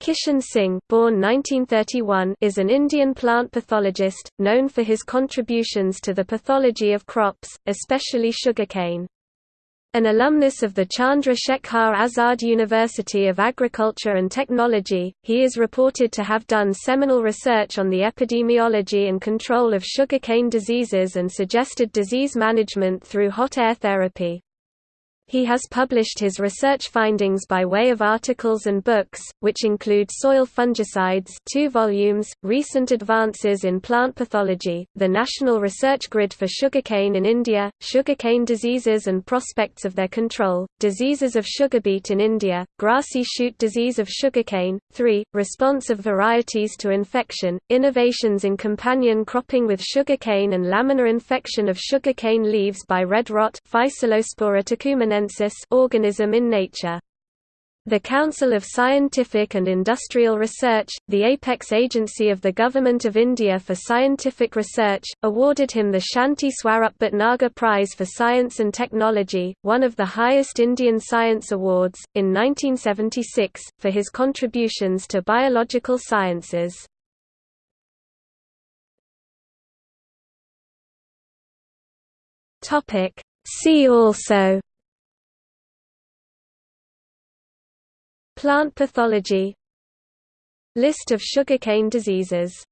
Kishan Singh born 1931 is an Indian plant pathologist, known for his contributions to the pathology of crops, especially sugarcane. An alumnus of the Chandra Shekhar Azad University of Agriculture and Technology, he is reported to have done seminal research on the epidemiology and control of sugarcane diseases and suggested disease management through hot air therapy. He has published his research findings by way of articles and books, which include Soil Fungicides 2 volumes, Recent Advances in Plant Pathology, the National Research Grid for Sugarcane in India, Sugarcane Diseases and Prospects of Their Control, Diseases of Sugarbeet in India, Grassy Shoot Disease of Sugarcane, 3, Response of Varieties to Infection, Innovations in Companion Cropping with Sugarcane and Laminar Infection of Sugarcane Leaves by Red Rot Physalospora organism in nature. The Council of Scientific and Industrial Research, the apex agency of the Government of India for Scientific Research, awarded him the Shanti Swarup Bhatnagar Prize for Science and Technology, one of the highest Indian science awards, in 1976, for his contributions to biological sciences. See also Plant pathology. List of sugarcane diseases